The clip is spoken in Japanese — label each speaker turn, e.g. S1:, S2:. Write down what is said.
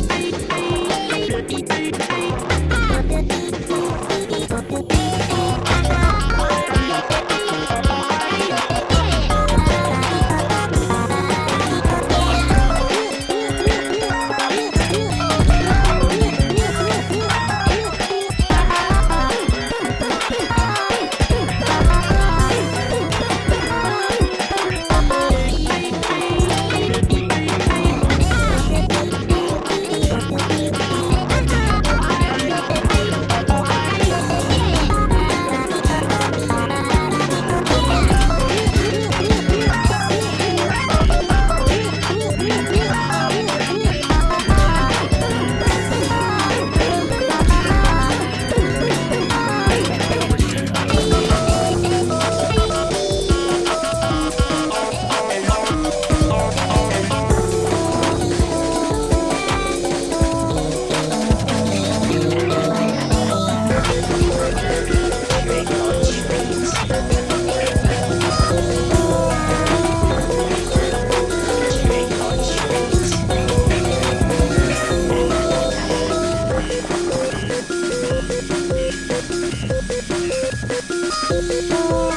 S1: you. Thank you.